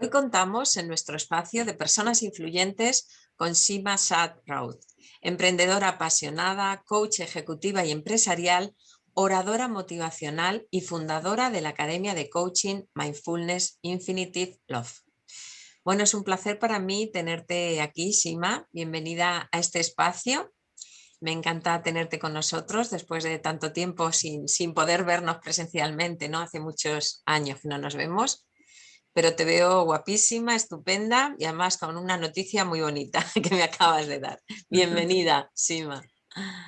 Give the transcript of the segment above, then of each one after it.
Hoy contamos en nuestro espacio de personas influyentes con Sima Raud, emprendedora apasionada, coach ejecutiva y empresarial, oradora motivacional y fundadora de la Academia de Coaching Mindfulness Infinitive Love. Bueno, es un placer para mí tenerte aquí, Sima. Bienvenida a este espacio. Me encanta tenerte con nosotros después de tanto tiempo sin, sin poder vernos presencialmente, ¿no? Hace muchos años que no nos vemos pero te veo guapísima, estupenda y además con una noticia muy bonita que me acabas de dar. Bienvenida, Sima.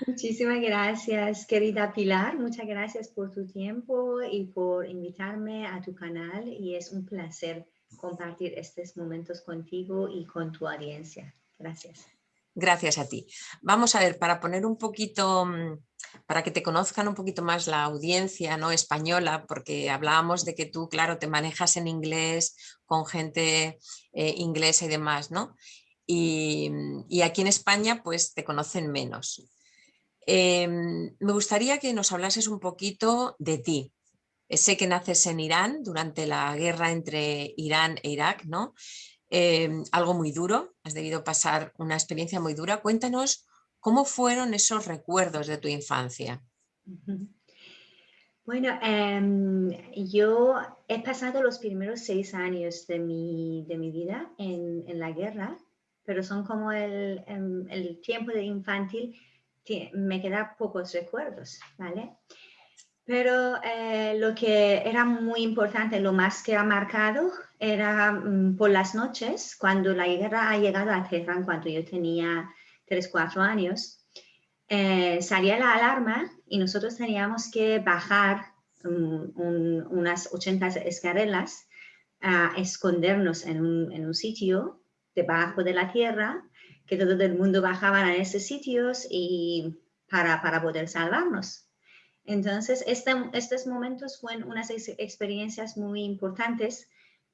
Muchísimas gracias, querida Pilar. Muchas gracias por tu tiempo y por invitarme a tu canal y es un placer compartir estos momentos contigo y con tu audiencia. Gracias. Gracias a ti. Vamos a ver, para poner un poquito, mm, para que te conozcan un poquito más la audiencia ¿no? española, porque hablábamos de que tú, claro, te manejas en inglés con gente eh, inglesa y demás, ¿no? Y, aquí en España pues te conocen menos. Em, me gustaría que nos hablases un poquito de ti. Sé que naces en Irán durante la guerra entre Irán e Irak, ¿no? Em, algo muy duro, has debido pasar una experiencia muy dura. Cuéntanos cómo fueron esos recuerdos de tu infancia. Bueno, em, yo he pasado los primeros seis años de mi, de mi vida en, en, la guerra, pero son como el, em, el tiempo de infantil, me quedan pocos recuerdos, ¿vale? Pero eh, lo que era muy importante, lo más que ha marcado, era mm, por las noches, cuando la guerra ha llegado a Teherán, cuando yo tenía 3, 4 años, eh, salía la alarma y nosotros teníamos que bajar mm, unas 80 escaleras a escondernos en un, en un, sitio debajo de la tierra, que todo el mundo bajaba a esos sitios y para, para poder salvarnos. Entonces, este, estos momentos fueron unas experiencias muy importantes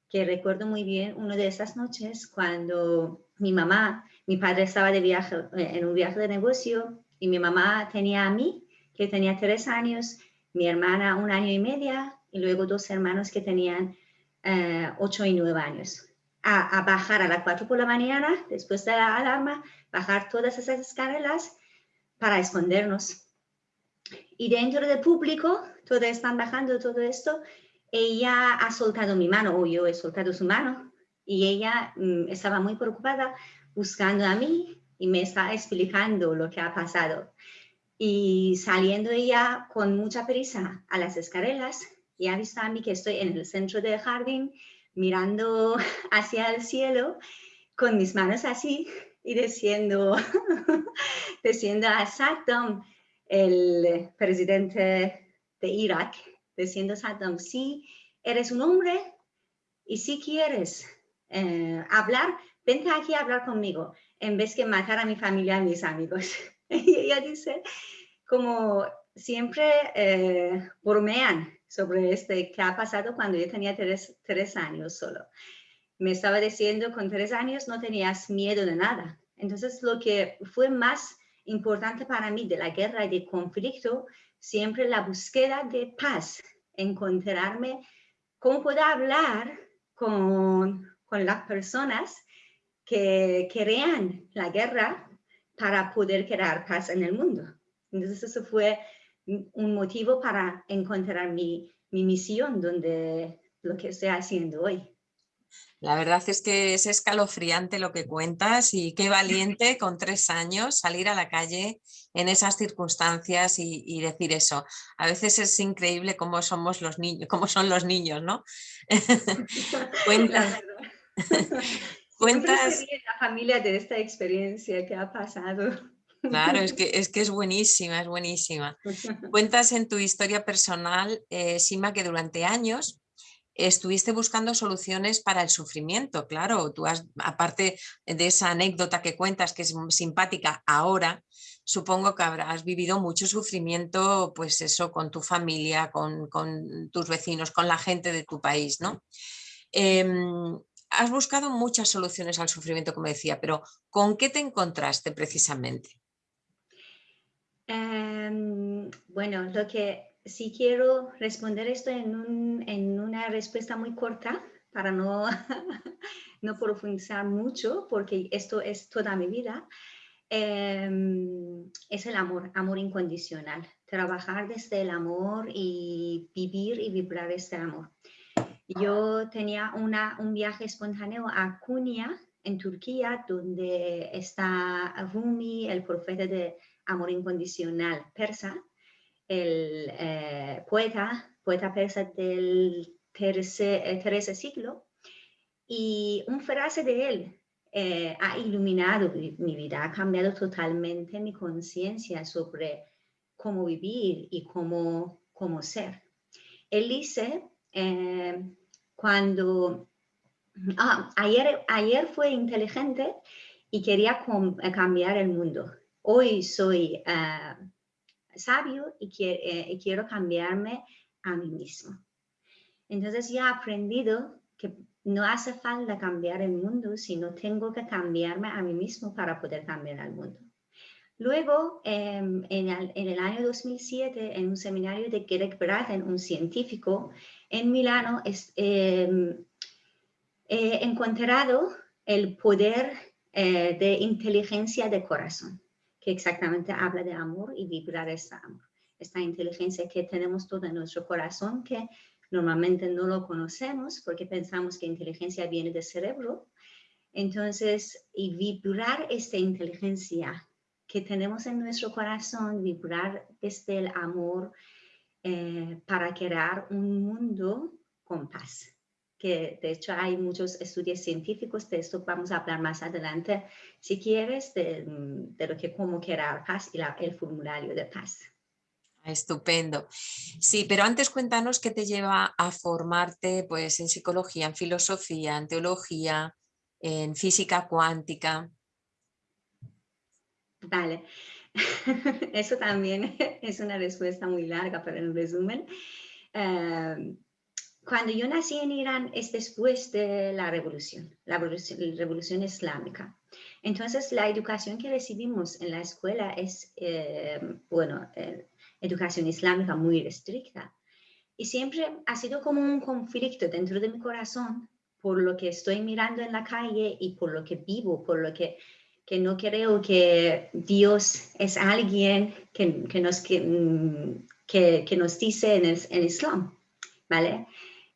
que recuerdo muy bien una de esas noches cuando mi mamá, mi padre estaba de viaje, eh, en un viaje de negocio y mi mamá tenía a mí, que tenía tres años, mi hermana un año y media y luego dos hermanos que tenían eh, ocho y nueve años. A, a, bajar a las cuatro por la mañana, después de la alarma, bajar todas esas escaleras para escondernos y dentro del público, todos están bajando todo esto, ella ha soltado mi mano o yo he soltado su mano y ella mm, estaba muy preocupada buscando a mí y me está explicando lo que ha pasado. Y saliendo ella con mucha prisa a las escaleras y ha visto a mí que estoy en el centro del jardín mirando hacia el cielo con mis manos así y diciendo, diciendo a Saddam, el presidente de Irak, diciendo Saddam, si eres un hombre y si quieres eh, hablar, vente aquí a hablar conmigo, en vez de matar a mi familia y a mis amigos. y ella dice, como siempre eh, bromean sobre este que ha pasado cuando yo tenía tres, tres años solo. Me estaba diciendo, con tres años no tenías miedo de nada. Entonces, lo que fue más importante para mí de la guerra y de conflicto, siempre la búsqueda de paz, encontrarme cómo puedo hablar con, con las personas que crean la guerra para poder crear paz en el mundo. Entonces eso fue un motivo para encontrar mi, mi misión, donde lo que estoy haciendo hoy. La verdad es que es escalofriante lo que cuentas y qué valiente con tres años salir a la calle en esas circunstancias y, decir eso. A veces es increíble cómo somos los niños, cómo son los niños, ¿no? cuentas. cuentas. La familia de esta experiencia que ha pasado. Claro, es que, es que es buenísima, es buenísima. Cuentas en tu historia personal, eh, Sima, que durante años estuviste buscando soluciones para el sufrimiento, claro, tú has, aparte de esa anécdota que cuentas que es simpática ahora, supongo que habrás vivido mucho sufrimiento, pues eso, con tu familia, con, tus vecinos, con la gente de tu país, ¿no? Em, has buscado muchas soluciones al sufrimiento, como decía, pero ¿con qué te encontraste precisamente? Em, bueno, lo que si quiero responder esto en, una respuesta muy corta, para no, no profundizar mucho, porque esto es toda mi vida, em, es el amor, amor incondicional. Trabajar desde el amor y vivir y vibrar este amor. Yo tenía una, un viaje espontáneo a Kunia, en Turquía, donde está Rumi, el profeta de amor incondicional persa, el eh, poeta, poeta persa del tercer, tercer, siglo, y un frase de él eh, ha iluminado mi vida, ha cambiado totalmente mi conciencia sobre cómo vivir y cómo, cómo ser. Él dice, eh, cuando ah, ayer, ayer fue inteligente y quería eh, cambiar el mundo. Hoy soy sabio y, y quiero cambiarme a mí mismo. Entonces ya he aprendido que no hace falta cambiar el mundo, sino tengo que cambiarme a mí mismo para poder cambiar al mundo. Luego, em, en, el, año 2007, en un seminario de Greg Braden, un científico en Milano, es, em, he encontrado el poder eh, de inteligencia de corazón, que exactamente habla de amor y vibrar ese amor. Esta inteligencia que tenemos todo en nuestro corazón, que Normalmente no lo conocemos porque pensamos que inteligencia viene del cerebro. Entonces, y vibrar esta inteligencia que tenemos en nuestro corazón, vibrar desde el amor eh, para crear un mundo con paz. Que de hecho hay muchos estudios científicos de esto, vamos a hablar más adelante, si quieres, de, lo que cómo crear paz y el formulario de paz. Estupendo. Sí, pero antes cuéntanos qué te lleva a formarte pues, en psicología, en filosofía, en teología, en física cuántica. Vale, eso también es una respuesta muy larga, pero en resumen, em, cuando yo nací en Irán es después de la revolución, la revolución, islámica. Entonces, la educación que recibimos en la escuela es, em, bueno, eh, educación islámica muy restricta. Y siempre ha sido como un conflicto dentro de mi corazón por lo que estoy mirando en la calle y por lo que vivo, por lo que, que no creo que Dios es alguien que, que nos, que, mm, que, nos dice en el en Islam, ¿vale?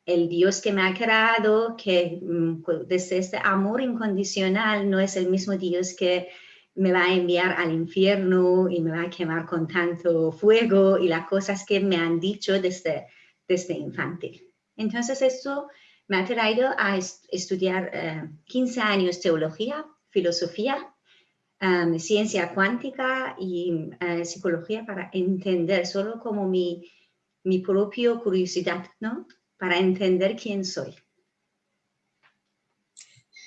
El Dios que me ha creado, que mm, pues, desde este amor incondicional no es el mismo Dios que me va a enviar al infierno y me va a quemar con tanto fuego y las cosas que me han dicho desde, desde infantil. Entonces esto me ha traído a estudiar 15 eh, años teología, filosofía, um, ciencia cuántica y eh, psicología para entender solo como mi, mi propia curiosidad, ¿no? Para entender quién soy.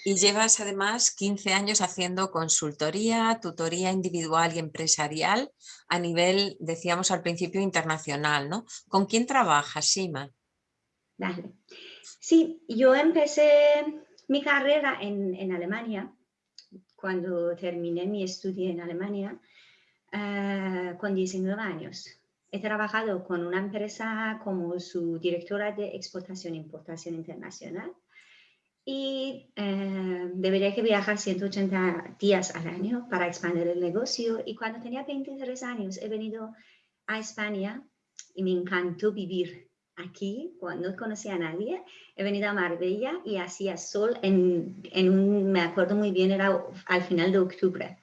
Y llevas además 15 años haciendo consultoría, tutoría individual y empresarial a nivel, decíamos al principio, internacional, ¿no? ¿Con quién trabajas, Sima? Vale. Sí, yo empecé mi carrera en, Alemania, cuando terminé mi estudio en Alemania, eh, con 19 años. He trabajado con una empresa como su directora de exportación e importación internacional y eh, debería que viajar 180 días al año para expandir el negocio. Y cuando tenía 23 años he venido a España y me encantó vivir aquí, cuando no conocía a nadie. He venido a Marbella y hacía sol en, en un, me acuerdo muy bien, era al final de octubre.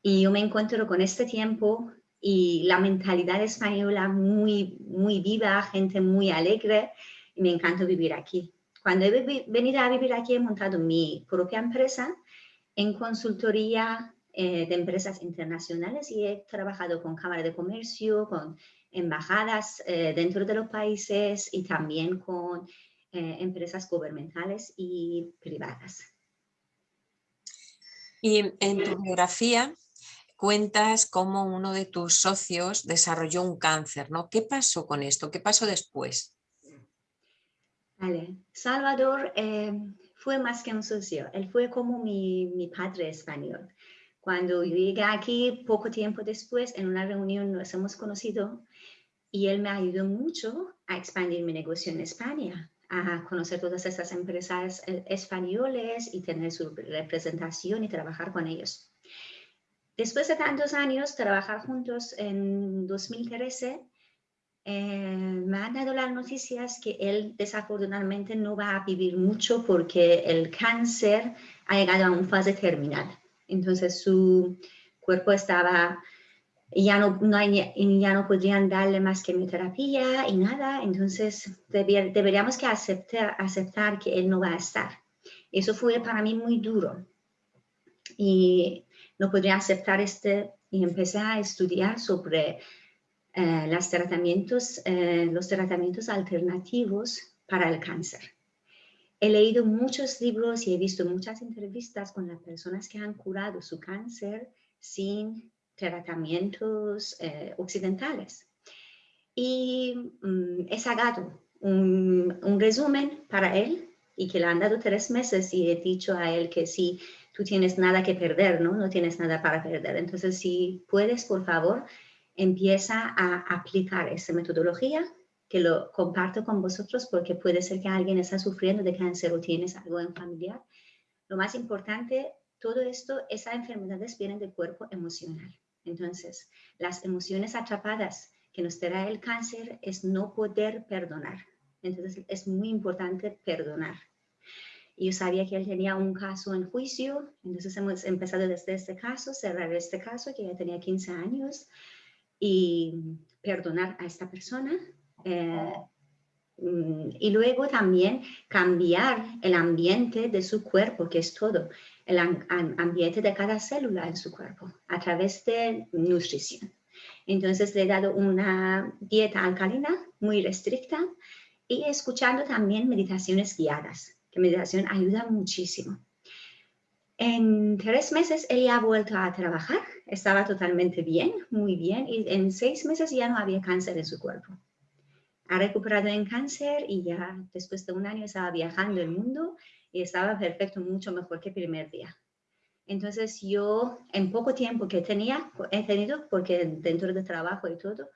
Y yo me encuentro con este tiempo y la mentalidad española muy, muy viva, gente muy alegre y me encanta vivir aquí. Cuando he venido a vivir aquí he montado mi propia empresa en consultoría eh, de empresas internacionales y he trabajado con Cámara de Comercio, con embajadas eh, dentro de los países y también con eh, empresas gubernamentales y privadas. Y en tu biografía cuentas cómo uno de tus socios desarrolló un cáncer, ¿no? ¿Qué pasó con esto? ¿Qué pasó después? Vale. Salvador eh, fue más que un socio, él fue como mi, mi, padre español. Cuando yo llegué aquí, poco tiempo después, en una reunión nos hemos conocido y él me ayudó mucho a expandir mi negocio en España. a conocer todas estas empresas eh, españoles y tener su representación y trabajar con ellos. Después de tantos años, trabajar juntos en 2013, eh, me han dado las noticias que él desafortunadamente no va a vivir mucho porque el cáncer ha llegado a una fase terminal. Entonces su cuerpo estaba, ya no, no ya no podrían darle más quimioterapia y nada, entonces deberíamos que aceptar, aceptar que él no va a estar. Eso fue para mí muy duro y no podría aceptar este y empecé a estudiar sobre eh, los, tratamientos, eh, los tratamientos alternativos para el cáncer. He leído muchos libros y he visto muchas entrevistas con las personas que han curado su cáncer sin tratamientos eh, occidentales. Y mm, he sacado un, resumen para él y que le han dado tres meses y he dicho a él que si tú tienes nada que perder, ¿no? No tienes nada para perder. Entonces, si puedes, por favor, empieza a aplicar esa metodología que lo comparto con vosotros porque puede ser que alguien está sufriendo de cáncer o tienes algo en familiar. Lo más importante, todo esto, esas enfermedades vienen del cuerpo emocional. Entonces, las emociones atrapadas que nos trae el cáncer es no poder perdonar. Entonces, es muy importante perdonar. Yo sabía que él tenía un caso en juicio, entonces hemos empezado desde este caso, cerrar este caso, que ya tenía 15 años, y perdonar a esta persona. Eh, y luego también cambiar el ambiente de su cuerpo, que es todo, el ambiente de cada célula en su cuerpo, a través de nutrición. Entonces le he dado una dieta alcalina muy restricta y escuchando también meditaciones guiadas, que meditación ayuda muchísimo. En tres meses ella ha vuelto a trabajar, estaba totalmente bien, muy bien, y en seis meses ya no había cáncer en su cuerpo. Ha recuperado en cáncer y ya después de un año estaba viajando el mundo y estaba perfecto, mucho mejor que el primer día. Entonces yo, en poco tiempo que tenía, he tenido, porque dentro del trabajo y todo,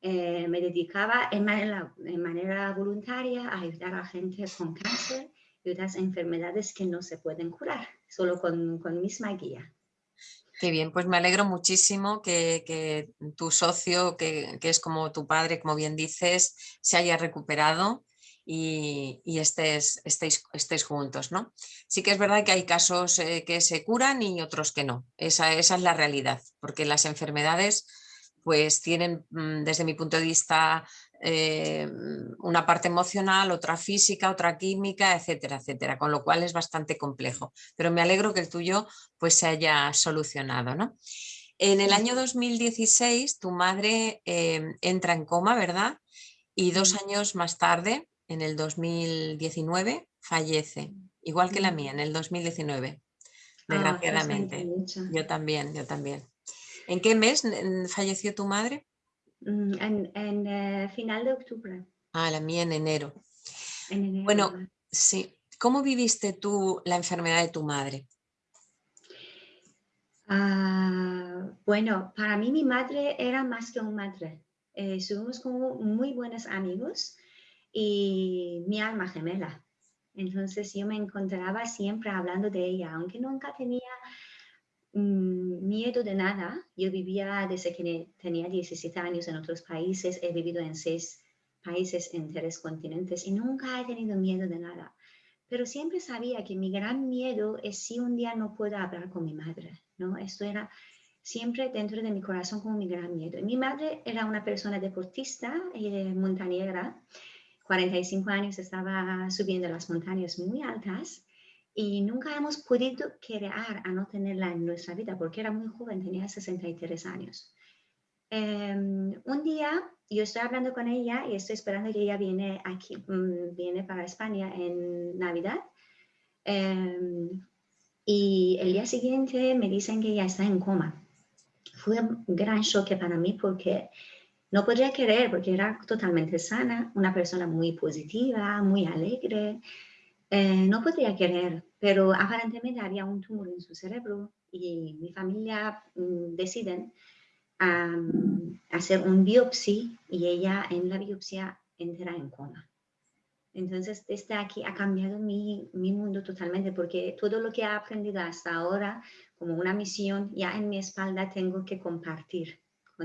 eh, me dedicaba en manera, en manera voluntaria a ayudar a gente con cáncer otras enfermedades que no se pueden curar, solo con, con misma guía. Qué bien, pues me alegro muchísimo que, que tu socio, que, que, es como tu padre, como bien dices, se haya recuperado y, y estés, estéis, estéis, juntos. ¿no? Sí que es verdad que hay casos eh, que se curan y otros que no. Esa, esa es la realidad, porque las enfermedades pues tienen mm, desde mi punto de vista eh, una parte emocional, otra física, otra química, etcétera, etcétera, con lo cual es bastante complejo. Pero me alegro que el tuyo pues se haya solucionado. ¿no? En el año 2016 tu madre eh, entra en coma, ¿verdad? Y dos años más tarde, en el 2019, fallece, igual que la mía, en el 2019, ah, desgraciadamente. yo también, yo también. ¿En qué mes falleció tu madre? Mm, en, eh, final de octubre. Ah, la mía en enero. Bueno, sí. ¿Cómo viviste tú la enfermedad de tu madre? Ah, bueno, para mí mi madre era más que una madre. Eh, somos como muy buenos amigos y mi alma gemela. Entonces yo me encontraba siempre hablando de ella, aunque nunca tenía miedo de nada. Yo vivía desde que tenía 17 años en otros países, he vivido en seis países en tres continentes y nunca he tenido miedo de nada. Pero siempre sabía que mi gran miedo es si un día no puedo hablar con mi madre, ¿no? Esto era siempre dentro de mi corazón como mi gran miedo. Mi madre era una persona deportista, eh, montañera, 45 años estaba subiendo las montañas muy altas y nunca hemos podido crear a no tenerla en nuestra vida porque era muy joven, tenía 63 años. Em, un día yo estoy hablando con ella y estoy esperando que ella viene aquí, mm, viene para España en Navidad. Em, y el día siguiente me dicen que ella está en coma. Fue un gran choque para mí porque no podría creer porque era totalmente sana, una persona muy positiva, muy alegre. Eh, no podría querer, pero aparentemente había un tumor en su cerebro y mi familia mm, deciden hacer un biopsia y ella en la biopsia entra en coma. Entonces, desde aquí ha cambiado mi, mi, mundo totalmente porque todo lo que he aprendido hasta ahora, como una misión, ya en mi espalda tengo que compartir.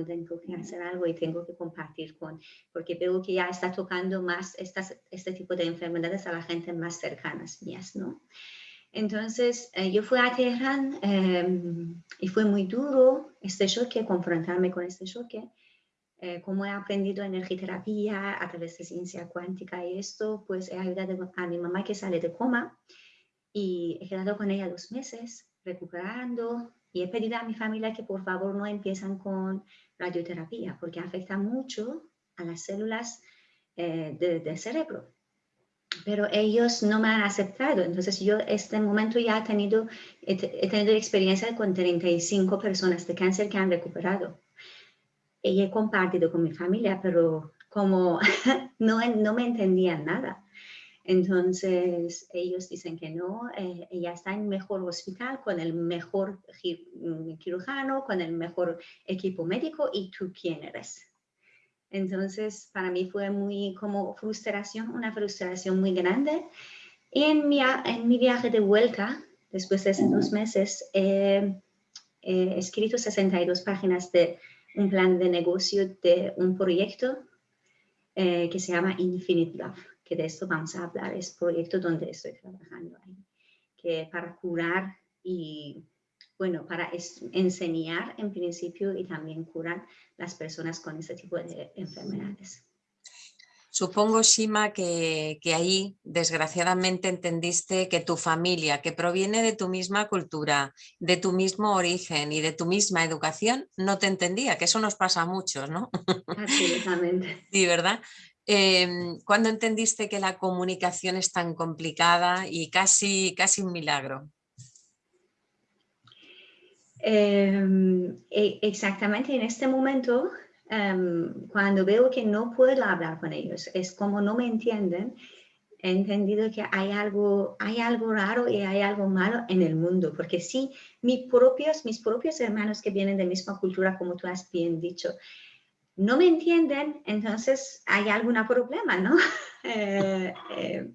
Tengo que hacer algo y tengo que compartir con, porque veo que ya está tocando más estas, este tipo de enfermedades a la gente más cercanas mías, ¿no? Entonces, eh, yo fui a Teherán em, y fue muy duro este choque, confrontarme con este choque. Eh, como he aprendido energiterapia a través de ciencia cuántica y esto, pues he ayudado a mi mamá que sale de coma y he quedado con ella dos meses recuperando y he pedido a mi familia que por favor no empiezan con radioterapia porque afecta mucho a las células eh, del cerebro. Pero ellos no me han aceptado. Entonces yo este momento ya he tenido, he tenido experiencia con 35 personas de cáncer que han recuperado y he compartido con mi familia, pero como no, no me entendían nada. Entonces ellos dicen que no, eh, ella está en mejor hospital con el mejor mm, cirujano, con el mejor equipo médico y tú quién eres. Entonces para mí fue muy como frustración, una frustración muy grande. Y en mi, en mi viaje de vuelta, después de esos dos meses, he escrito 62 páginas de un plan de negocio de un proyecto eh, que se llama Infinite Love, que de esto vamos a hablar, es proyecto donde estoy trabajando que para curar y, bueno, para enseñar en principio y también curar las personas con este tipo de enfermedades. Supongo, Shima, que, ahí desgraciadamente entendiste que tu familia, que proviene de tu misma cultura, de tu mismo origen y de tu misma educación, no te entendía, que eso nos pasa a muchos, ¿no? Absolutamente. sí, ¿verdad? Em, ¿Cuándo entendiste que la comunicación es tan complicada y casi, casi un milagro? Em, e, exactamente en este momento Em, cuando veo que no puedo hablar con ellos, es como no me entienden, he entendido que hay algo, hay algo raro y hay algo malo en el mundo, porque si mis propios, mis propios hermanos que vienen de misma cultura, como tú has bien dicho, no me entienden, entonces hay algún problema, ¿no? Eh, eh,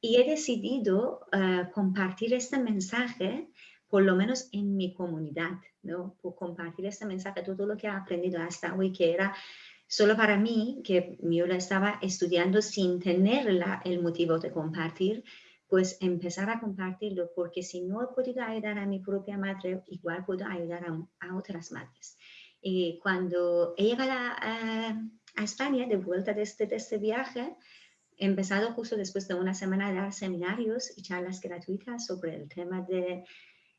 y he decidido eh, compartir este mensaje por lo menos en mi comunidad, ¿no? Por compartir este mensaje, todo lo que he aprendido hasta hoy, que era solo para mí, que yo lo estaba estudiando sin tener el motivo de compartir, pues empezar a compartirlo, porque si no he podido ayudar a mi propia madre, igual puedo ayudar a, otras madres. Y cuando he llegado a, a, España, de vuelta de este, de este viaje, he empezado justo después de una semana a dar seminarios y charlas gratuitas sobre el tema de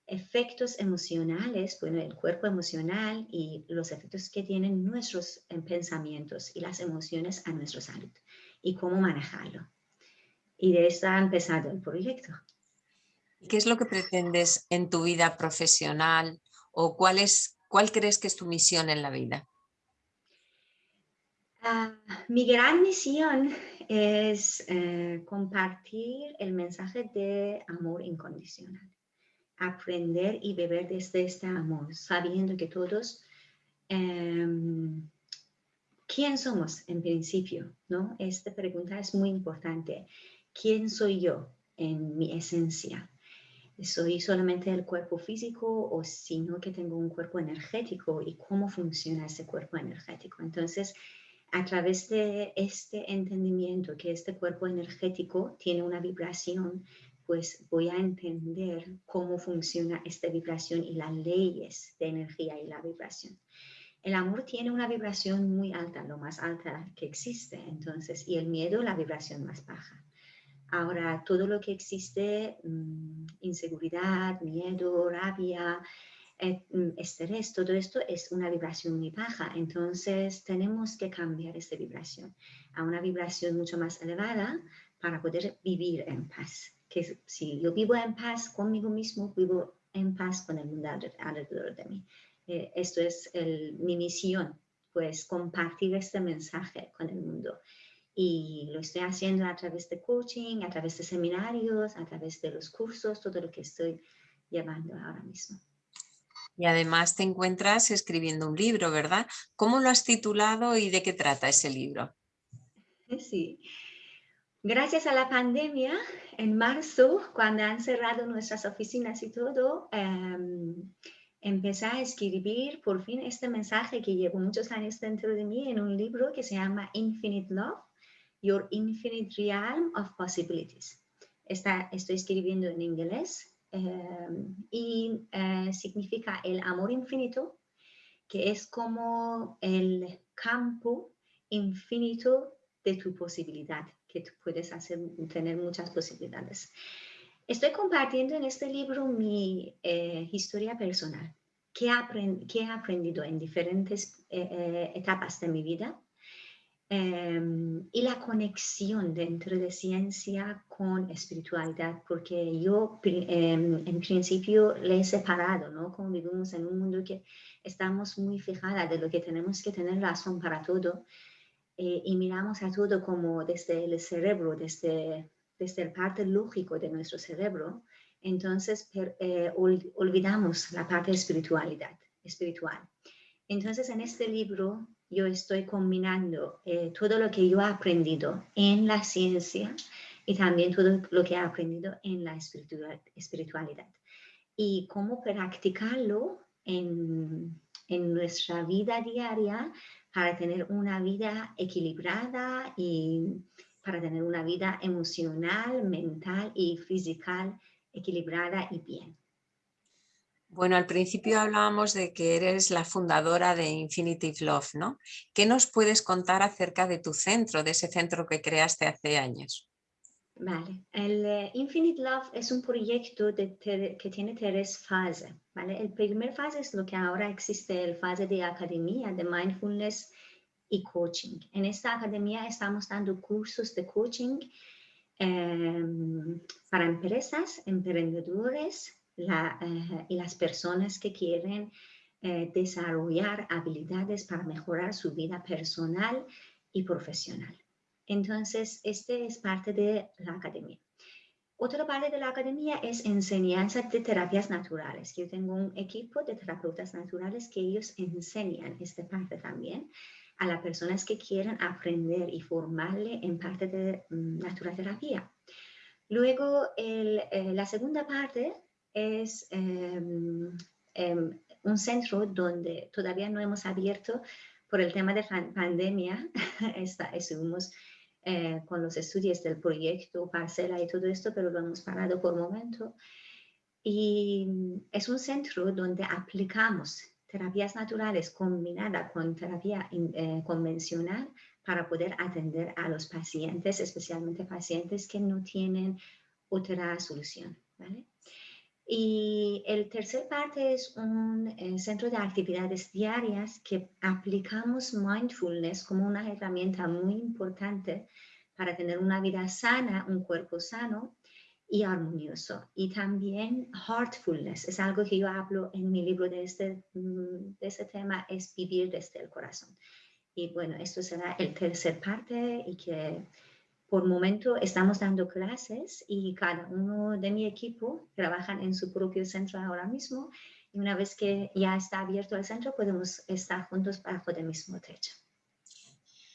efectos emocionales, bueno, el cuerpo emocional y los efectos que tienen nuestros eh, pensamientos y las emociones a nuestra salud y cómo manejarlo. Y de esto ha empezado el proyecto. ¿Qué es lo que pretendes en tu vida profesional o cuál, es, cuál crees que es tu misión en la vida? Ah, mi gran misión es eh, compartir el mensaje de amor incondicional aprender y beber desde este amor, sabiendo que todos, em, ¿quién somos en principio? ¿no? Esta pregunta es muy importante. ¿Quién soy yo en mi esencia? ¿Soy solamente el cuerpo físico o sino que tengo un cuerpo energético y cómo funciona ese cuerpo energético? Entonces, a través de este entendimiento que este cuerpo energético tiene una vibración pues voy a entender cómo funciona esta vibración y las leyes de energía y la vibración. El amor tiene una vibración muy alta, lo más alta que existe, entonces, y el miedo la vibración más baja. Ahora, todo lo que existe, mm, inseguridad, miedo, rabia, eh, mm, estrés, todo esto es una vibración muy baja. Entonces, tenemos que cambiar esta vibración a una vibración mucho más elevada para poder vivir en paz que si yo vivo en paz conmigo mismo, vivo en paz con el mundo alrededor de mí. Eh, esto es mi misión, pues compartir este mensaje con el mundo. Y lo estoy haciendo a través de coaching, a través de seminarios, a través de los cursos, todo lo que estoy llevando ahora mismo. Y además te encuentras escribiendo un libro, ¿verdad? ¿Cómo lo has titulado y de qué trata ese libro? Sí, Gracias a la pandemia, en marzo, cuando han cerrado nuestras oficinas y todo, em, empecé a escribir por fin este mensaje que llevo muchos años dentro de mí en un libro que se llama Infinite Love, Your Infinite Realm of Possibilities. estoy escribiendo en inglés em, y eh, significa el amor infinito, que es como el campo infinito de tu posibilidad, que tú puedes hacer, tener muchas posibilidades. Estoy compartiendo en este libro mi eh, historia personal, qué, he aprendido en diferentes eh, eh, etapas de mi vida em, y la conexión dentro de ciencia con espiritualidad, porque yo em, en principio le he separado, ¿no? Como vivimos en un mundo que estamos muy fijadas de lo que tenemos que tener razón para todo eh, y miramos a todo como desde el cerebro, desde, desde el parte lógico de nuestro cerebro, entonces eh, olvidamos la parte espiritualidad, espiritual. Entonces en este libro yo estoy combinando eh, todo lo que yo he aprendido en la ciencia y también todo lo que he aprendido en la espiritualidad y cómo practicarlo en, en nuestra vida diaria para tener una vida equilibrada y para tener una vida emocional, mental y física equilibrada y bien. Bueno, al principio hablábamos de que eres la fundadora de Infinitive Love, ¿no? ¿Qué nos puedes contar acerca de tu centro, de ese centro que creaste hace años? Vale, el eh, Infinite Love es un proyecto que tiene tres fases, ¿vale? El primer fase es lo que ahora existe, el fase de academia de mindfulness y coaching. En esta academia estamos dando cursos de coaching em, para empresas, emprendedores eh, y las personas que quieren eh, desarrollar habilidades para mejorar su vida personal y profesional. Entonces, este es parte de la academia. Otra parte de la academia es enseñanza de terapias naturales. Yo tengo un equipo de terapeutas naturales que ellos enseñan esta parte también a las personas que quieren aprender y formarle en parte de mm, naturalterapia. Luego, eh, la segunda parte es em, em, un centro donde todavía no hemos abierto por el tema de pandemia. estuvimos eh, con los estudios del proyecto, parcela y todo esto, pero lo hemos parado por momento. Y mm, es un centro donde aplicamos terapias naturales combinadas con terapia eh, convencional para poder atender a los pacientes, especialmente pacientes que no tienen otra solución. Y el tercer parte es un eh, centro de actividades diarias que aplicamos mindfulness como una herramienta muy importante para tener una vida sana, un cuerpo sano y armonioso. Y también heartfulness, es algo que yo hablo en mi libro de este, mm, de este tema, es vivir desde el corazón. Y bueno, esto será el tercer parte y que por momento estamos dando clases y cada uno de mi equipo trabajan en su propio centro ahora mismo. Y una vez que ya está abierto el centro, podemos estar juntos bajo el mismo techo.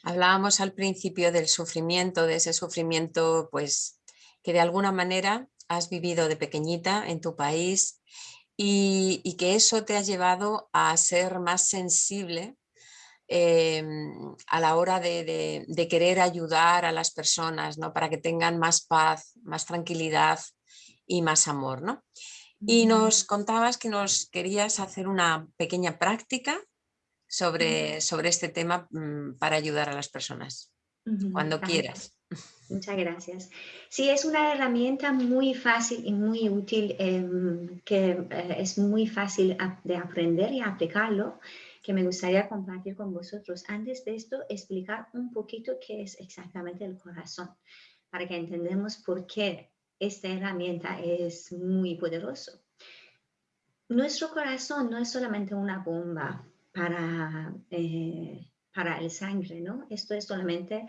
Hablábamos al principio del sufrimiento, de ese sufrimiento pues que de alguna manera has vivido de pequeñita en tu país y, que eso te ha llevado a ser más sensible em, a la hora de, querer ayudar a las personas, ¿no? para que tengan más paz, más tranquilidad y más amor. ¿no? Y nos contabas que nos querías hacer una pequeña práctica sobre, sobre este tema mm, para ayudar a las personas, cuando quieras. Muchas gracias. Sí, es una herramienta muy fácil y muy útil, em, que eh, es muy fácil de aprender y aplicarlo, que me gustaría compartir con vosotros. Antes de esto, explicar un poquito qué es exactamente el corazón, para que entendamos por qué esta herramienta es muy poderoso. Nuestro corazón no es solamente una bomba para, eh, para el sangre, ¿no? Esto es solamente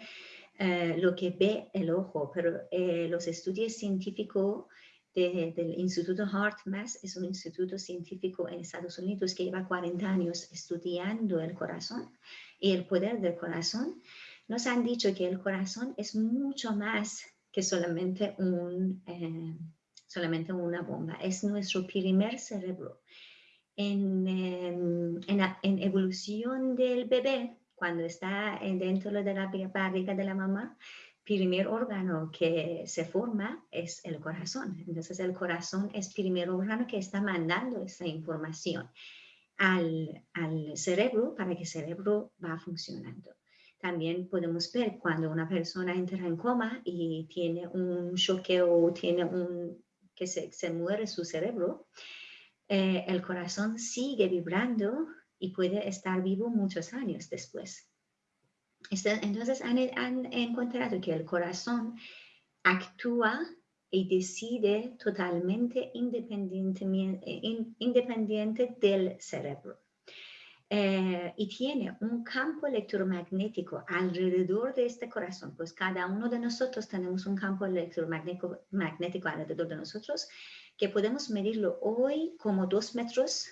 eh, lo que ve el ojo, pero eh, los estudios científicos del Instituto HeartMath es un instituto científico en Estados Unidos que lleva 40 años estudiando el corazón y el poder del corazón. nos han dicho que el corazón es mucho más que solamente, un, eh, solamente una bomba, es nuestro primer cerebro. En, en, en, evolución del bebé, cuando está dentro de la barriga de la mamá, primer órgano que se forma es el corazón. Entonces el corazón es primer órgano que está mandando esa información al, al cerebro para que el cerebro va funcionando. También podemos ver cuando una persona entra en coma y tiene un choque o tiene un que se, se muere su cerebro, eh, el corazón sigue vibrando y puede estar vivo muchos años después. Este, entonces han, encontrado que el corazón actúa y decide totalmente independiente, independiente del cerebro. Eh, y tiene un campo electromagnético alrededor de este corazón, pues cada uno de nosotros tenemos un campo electromagnético magnético alrededor de nosotros que podemos medirlo hoy como dos metros,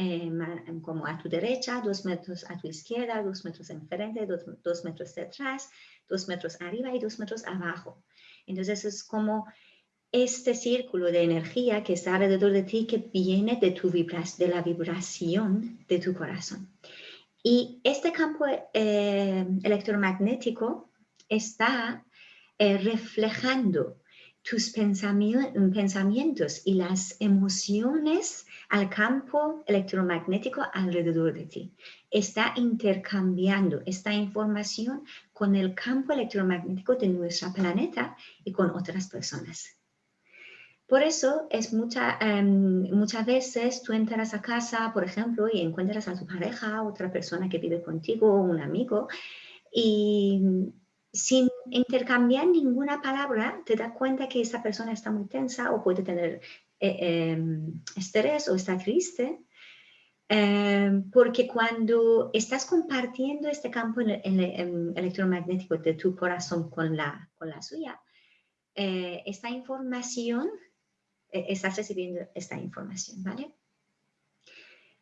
eh, como a tu derecha, dos metros a tu izquierda, dos metros enfrente, dos, dos metros detrás, dos metros arriba y dos metros abajo. Entonces es como este círculo de energía que está alrededor de ti que viene de, tu de la vibración de tu corazón. Y este campo eh, electromagnético está eh, reflejando tus pensamientos y las emociones al campo electromagnético alrededor de ti. Está intercambiando esta información con el campo electromagnético de nuestro planeta y con otras personas. Por eso es mucha, em, muchas veces tú entras a casa, por ejemplo, y encuentras a tu pareja, otra persona que vive contigo, un amigo, y sin intercambiar ninguna palabra, te das cuenta que esa persona está muy tensa o puede tener eh, em, estrés o está triste. Em, porque cuando estás compartiendo este campo electromagnético de tu corazón con la, con la suya, eh, esta información eh, estás recibiendo esta información, ¿vale?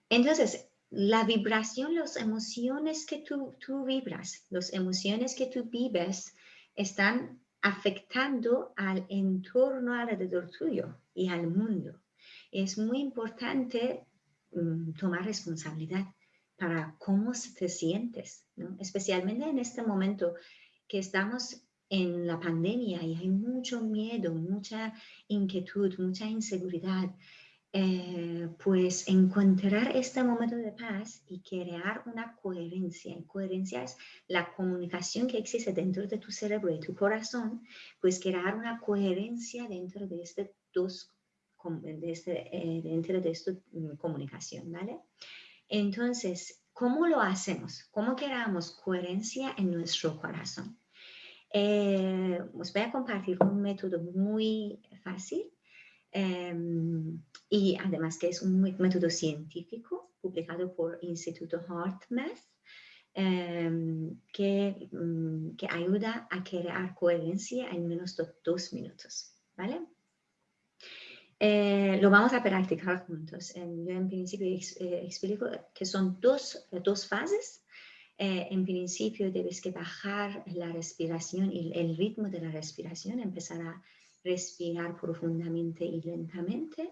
Entonces, la vibración, las emociones que tú, tú vibras, las emociones que tú vives están afectando al entorno alrededor tuyo y al mundo. Es muy importante mm, tomar responsabilidad para cómo te sientes, ¿no? especialmente en este momento que estamos en la pandemia y hay mucho miedo, mucha inquietud, mucha inseguridad, eh, pues encontrar este momento de paz y crear una coherencia. Y coherencia es la comunicación que existe dentro de tu cerebro y tu corazón, pues crear una coherencia dentro de este dos de este, eh, dentro de esta mm, comunicación, ¿vale? Entonces, ¿cómo lo hacemos? ¿Cómo creamos coherencia en nuestro corazón? Eh, os voy a compartir un método muy fácil em, y además que es un método científico publicado por Instituto HeartMath em, que, mm, que, ayuda a crear coherencia en menos de dos minutos. ¿vale? Eh, lo vamos a practicar juntos. Em, yo en principio eh, explico que son dos, dos fases eh, en principio debes que bajar la respiración y el ritmo de la respiración, empezar a respirar profundamente y lentamente.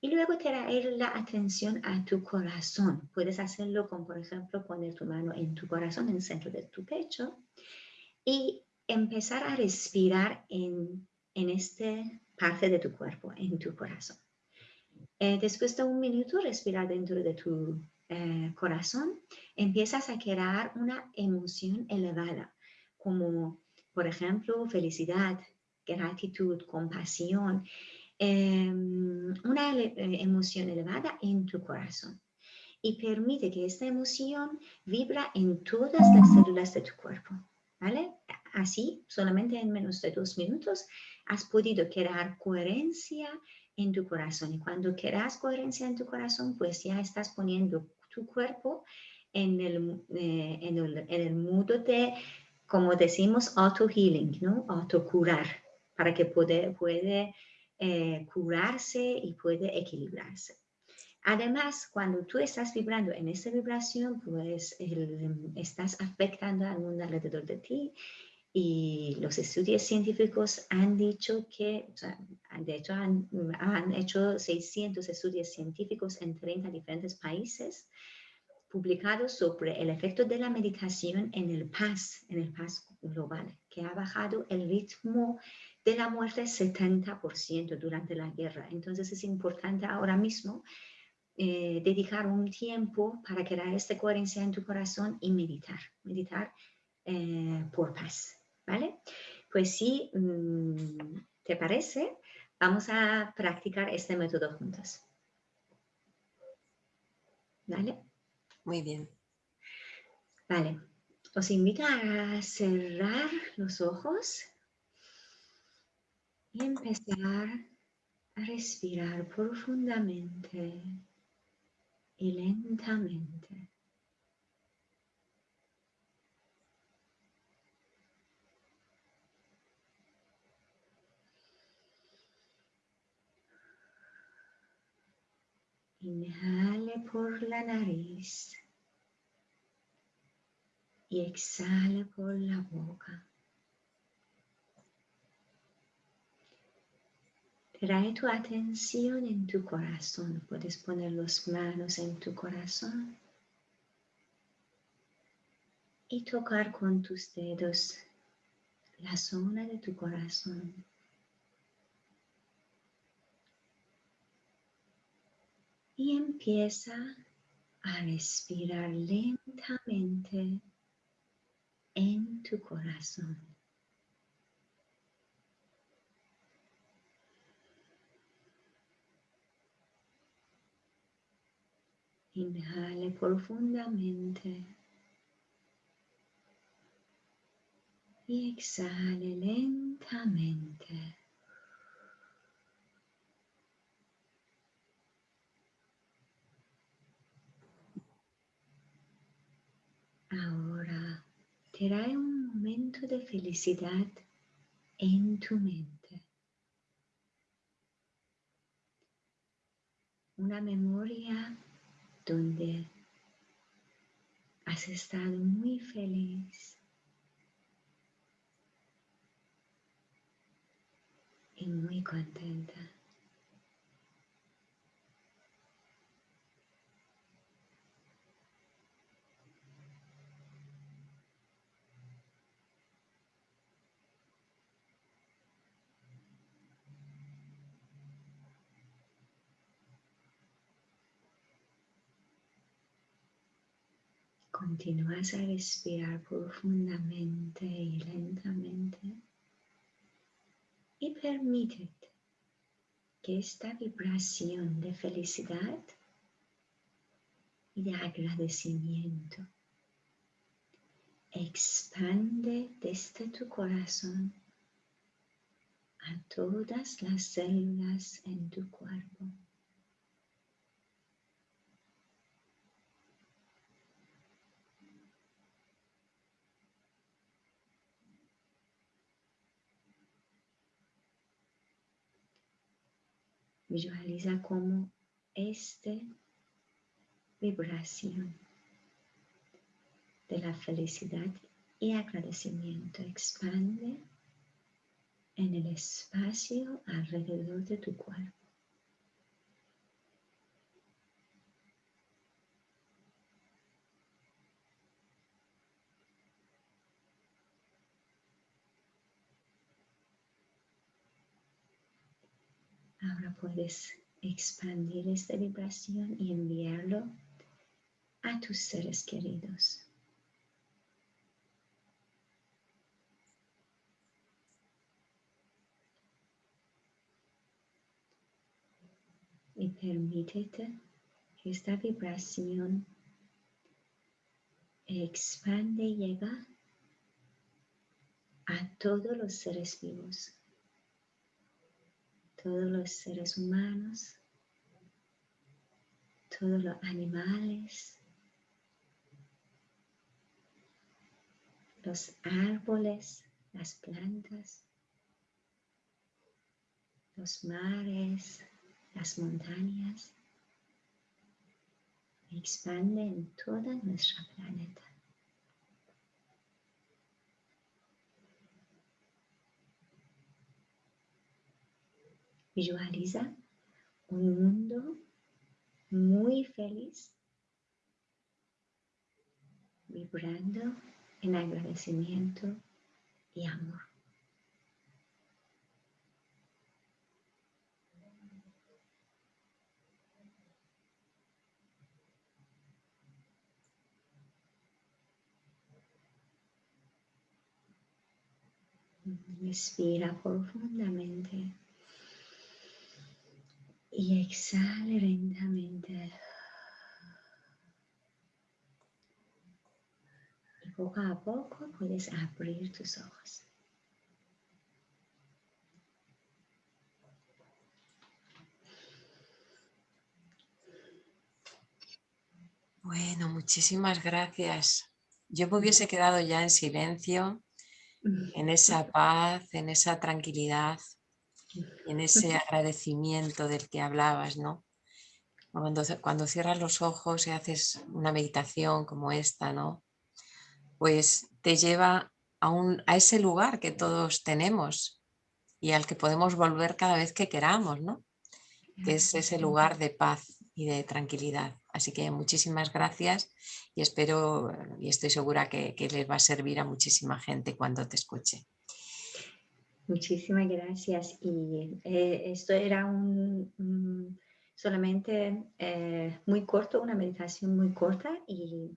Y luego traer la atención a tu corazón. Puedes hacerlo con, por ejemplo, poner tu mano en tu corazón, en el centro de tu pecho, y empezar a respirar en, en esta parte de tu cuerpo, en tu corazón. Eh, después de un minuto, respirar dentro de tu eh, corazón, empiezas a crear una emoción elevada, como por ejemplo felicidad, gratitud, compasión, em, una eh, emoción elevada en tu corazón. Y permite que esta emoción vibra en todas las células de tu cuerpo. ¿Vale? Así, solamente en menos de dos minutos, has podido crear coherencia en tu corazón. Y cuando creas coherencia en tu corazón, pues ya estás poniendo tu cuerpo en el, eh, en el, en el modo de, como decimos, auto-healing, ¿no? Autocurar, para que puede, puede eh, curarse y puede equilibrarse. Además, cuando tú estás vibrando en esa vibración, pues estás afectando al mundo alrededor de ti y los estudios científicos han dicho que, de hecho han, han, hecho 600 estudios científicos en 30 diferentes países publicados sobre el efecto de la meditación en el paz, en el paz global, que ha bajado el ritmo de la muerte 70% durante la guerra. Entonces es importante ahora mismo eh, dedicar un tiempo para crear esta coherencia en tu corazón y meditar, meditar eh, por paz, ¿vale? Pues si mm, te parece, vamos a practicar este método juntos. ¿Vale? Muy bien. Vale, os invito a cerrar los ojos y empezar a respirar profundamente y lentamente. Inhale por la nariz y exhale por la boca. Trae tu atención en tu corazón. Puedes poner las manos en tu corazón y tocar con tus dedos la zona de tu corazón. Y empieza a respirar lentamente en tu corazón. Inhale profundamente y exhale lentamente. Ahora trae un momento de felicidad en tu mente. Una memoria donde has estado muy feliz y muy contenta. Continúas a respirar profundamente y lentamente y permítete que esta vibración de felicidad y de agradecimiento expande desde tu corazón a todas las células en tu cuerpo. Visualiza cómo esta vibración de la felicidad y agradecimiento expande en el espacio alrededor de tu cuerpo. Puedes expandir esta vibración y enviarlo a tus seres queridos. Y permítete que esta vibración expande y llega a todos los seres vivos todos los seres humanos, todos los animales, los árboles, las plantas, los mares, las montañas, expande en toda nuestra planeta. Visualiza un mundo muy feliz, vibrando en agradecimiento y amor. Respira profundamente y exhala lentamente. Y poco a poco puedes abrir tus ojos. Bueno, muchísimas gracias. Yo me hubiese quedado ya en silencio, en esa paz, en esa tranquilidad, en ese agradecimiento del que hablabas, ¿no? Cuando, cuando cierras los ojos y haces una meditación como esta, ¿no? Pues te lleva a, un, a ese lugar que todos tenemos y al que podemos volver cada vez que queramos, ¿no? Que es ese lugar de paz y de tranquilidad. Así que muchísimas gracias y espero y estoy segura que, que les va a servir a muchísima gente cuando te escuche. Muchísimas gracias. Y eh, esto era un, solamente eh, muy corto, una meditación muy corta y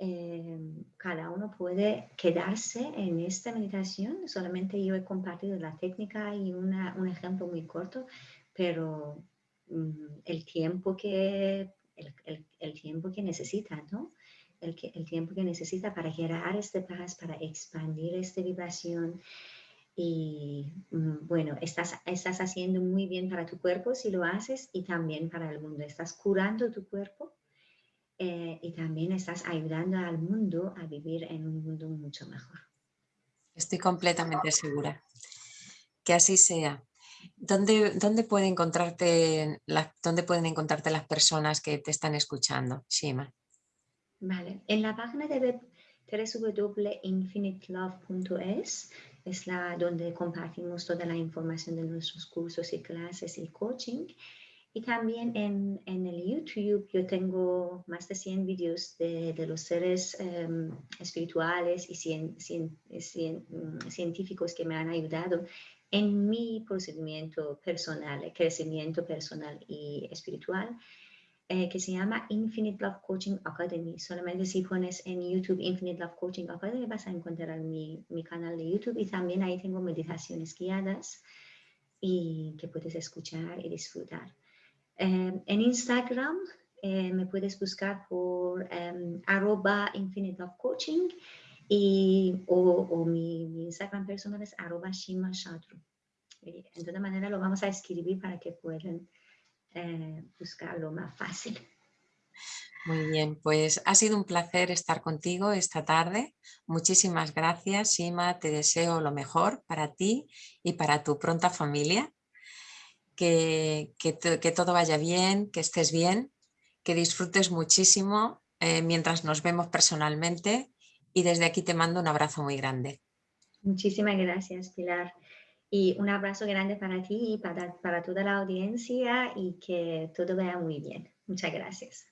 eh, cada uno puede quedarse en esta meditación. Solamente yo he compartido la técnica y una, un ejemplo muy corto, pero mm, el tiempo que el, el, tiempo que necesita, ¿no? El, el tiempo que necesita para generar este paz, para expandir esta vibración, y mm, bueno, estás, estás haciendo muy bien para tu cuerpo si lo haces y también para el mundo. Estás curando tu cuerpo eh, y también estás ayudando al mundo a vivir en un mundo mucho mejor. Estoy completamente segura. Que así sea. ¿Dónde, dónde, puede encontrarte ¿Dónde pueden encontrarte las personas que te están escuchando, Shima? Vale, en la página de web www.infinitelove.es es la donde compartimos toda la información de nuestros cursos y clases y coaching. Y también en, en el YouTube yo tengo más de 100 vídeos de, de, los seres em, espirituales y cien, cien, mm, científicos que me han ayudado en mi procedimiento personal, crecimiento personal y espiritual. Eh, que se llama Infinite Love Coaching Academy. Solamente si pones en YouTube Infinite Love Coaching Academy vas a encontrar mi, mi canal de YouTube y también ahí tengo meditaciones guiadas y que puedes escuchar y disfrutar. Eh, en Instagram eh, me puedes buscar por um, arroba Infinite Love Coaching y, o, o mi, mi, Instagram personal es arroba Shima Shatru. De todas maneras lo vamos a escribir para que puedan eh, buscarlo más fácil. Muy bien, pues ha sido un placer estar contigo esta tarde. Muchísimas gracias, Sima. Te deseo lo mejor para ti y para tu pronta familia. Que, que, todo vaya bien, que estés bien, que disfrutes muchísimo eh, mientras nos vemos personalmente y desde aquí te mando un abrazo muy grande. Muchísimas gracias, Pilar. Y un abrazo grande para ti y para, para toda la audiencia y que todo vaya muy bien. Muchas gracias.